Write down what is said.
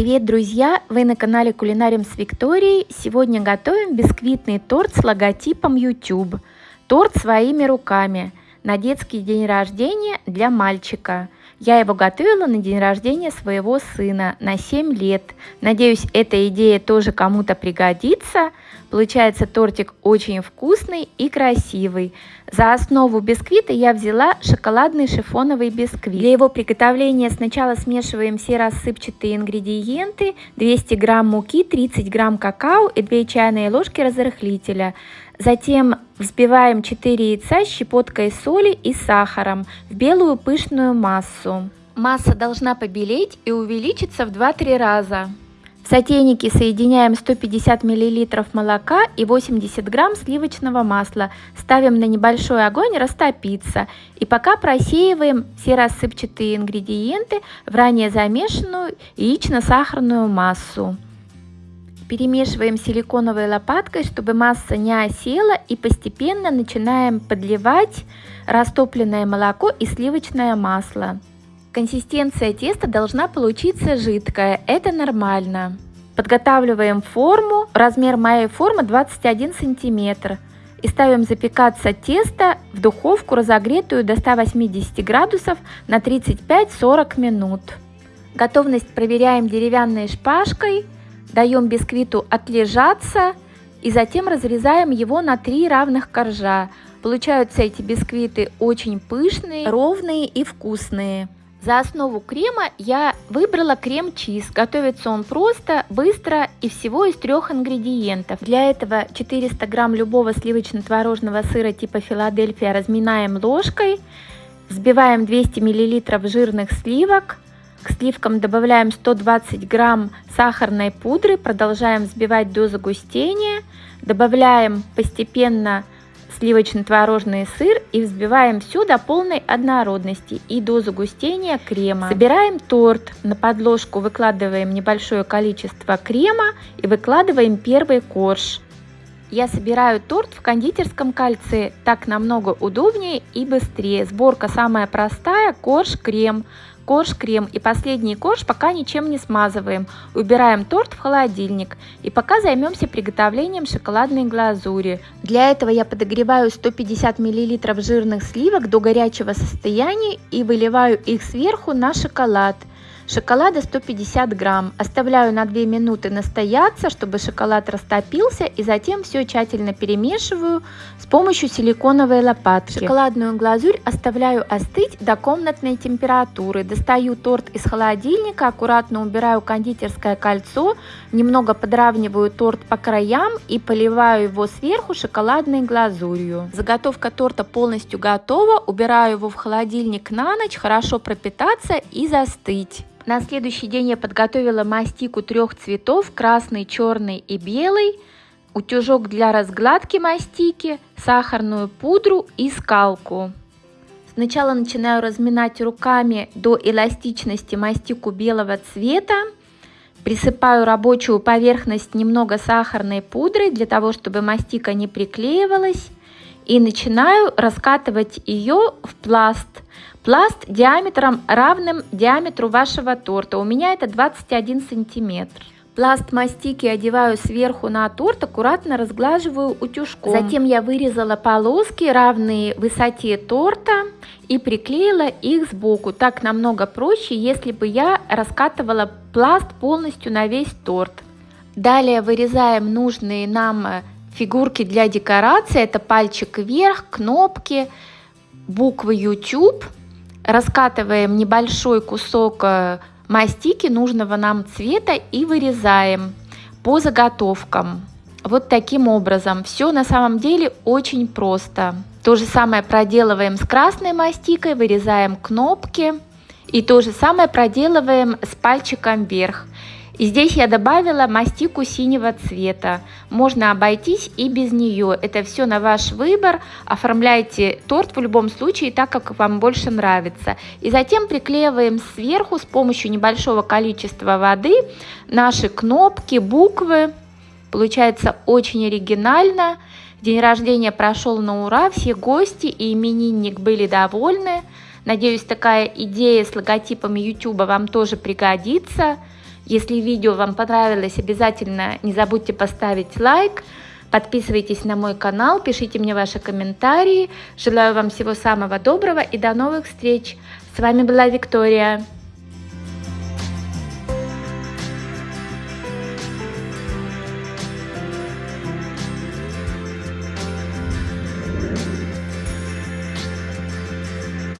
Привет, друзья! Вы на канале Кулинарим с Викторией. Сегодня готовим бисквитный торт с логотипом YouTube. Торт своими руками на детский день рождения для мальчика. Я его готовила на день рождения своего сына на 7 лет. Надеюсь, эта идея тоже кому-то пригодится. Получается тортик очень вкусный и красивый. За основу бисквита я взяла шоколадный шифоновый бисквит. Для его приготовления сначала смешиваем все рассыпчатые ингредиенты. 200 грамм муки, 30 грамм какао и 2 чайные ложки разрыхлителя. Затем взбиваем 4 яйца с щепоткой соли и сахаром в белую пышную массу. Масса должна побелеть и увеличиться в 2-3 раза. В сотейнике соединяем 150 мл молока и 80 грамм сливочного масла. Ставим на небольшой огонь растопиться. И пока просеиваем все рассыпчатые ингредиенты в ранее замешанную яично-сахарную массу. Перемешиваем силиконовой лопаткой, чтобы масса не осела и постепенно начинаем подливать растопленное молоко и сливочное масло. Консистенция теста должна получиться жидкая, это нормально. Подготавливаем форму, размер моей формы 21 сантиметр. И ставим запекаться тесто в духовку, разогретую до 180 градусов на 35-40 минут. Готовность проверяем деревянной шпажкой, даем бисквиту отлежаться и затем разрезаем его на три равных коржа. Получаются эти бисквиты очень пышные, ровные и вкусные. За основу крема я выбрала крем-чиз. Готовится он просто, быстро и всего из трех ингредиентов. Для этого 400 грамм любого сливочно-творожного сыра типа Филадельфия разминаем ложкой. Взбиваем 200 миллилитров жирных сливок. К сливкам добавляем 120 грамм сахарной пудры. Продолжаем взбивать до загустения. Добавляем постепенно сливочно-творожный сыр и взбиваем все до полной однородности и до загустения крема. Собираем торт, на подложку выкладываем небольшое количество крема и выкладываем первый корж. Я собираю торт в кондитерском кольце, так намного удобнее и быстрее. Сборка самая простая, корж, крем корж, крем и последний корж пока ничем не смазываем. Убираем торт в холодильник и пока займемся приготовлением шоколадной глазури. Для этого я подогреваю 150 мл жирных сливок до горячего состояния и выливаю их сверху на шоколад. Шоколада 150 грамм. Оставляю на 2 минуты настояться, чтобы шоколад растопился и затем все тщательно перемешиваю с помощью силиконовой лопатки. Шоколадную глазурь оставляю остыть до комнатной температуры. Достаю торт из холодильника, аккуратно убираю кондитерское кольцо, немного подравниваю торт по краям и поливаю его сверху шоколадной глазурью. Заготовка торта полностью готова. Убираю его в холодильник на ночь, хорошо пропитаться и застыть. На следующий день я подготовила мастику трех цветов, красный, черный и белый, утюжок для разгладки мастики, сахарную пудру и скалку. Сначала начинаю разминать руками до эластичности мастику белого цвета. Присыпаю рабочую поверхность немного сахарной пудрой для того, чтобы мастика не приклеивалась. И начинаю раскатывать ее в пласт – Пласт диаметром равным диаметру вашего торта. У меня это 21 сантиметр. Пласт мастики одеваю сверху на торт, аккуратно разглаживаю утюжком. Затем я вырезала полоски, равные высоте торта, и приклеила их сбоку. Так намного проще, если бы я раскатывала пласт полностью на весь торт. Далее вырезаем нужные нам фигурки для декорации. Это пальчик вверх, кнопки, буквы YouTube – раскатываем небольшой кусок э, мастики нужного нам цвета и вырезаем по заготовкам. Вот таким образом. Все на самом деле очень просто. То же самое проделываем с красной мастикой, вырезаем кнопки. И то же самое проделываем с пальчиком вверх. И здесь я добавила мастику синего цвета. Можно обойтись и без нее. Это все на ваш выбор. Оформляйте торт в любом случае так, как вам больше нравится. И затем приклеиваем сверху с помощью небольшого количества воды наши кнопки, буквы. Получается очень оригинально. День рождения прошел на ура, все гости и именинник были довольны. Надеюсь, такая идея с логотипом YouTube вам тоже пригодится. Если видео вам понравилось, обязательно не забудьте поставить лайк. Подписывайтесь на мой канал, пишите мне ваши комментарии. Желаю вам всего самого доброго и до новых встреч. С вами была Виктория.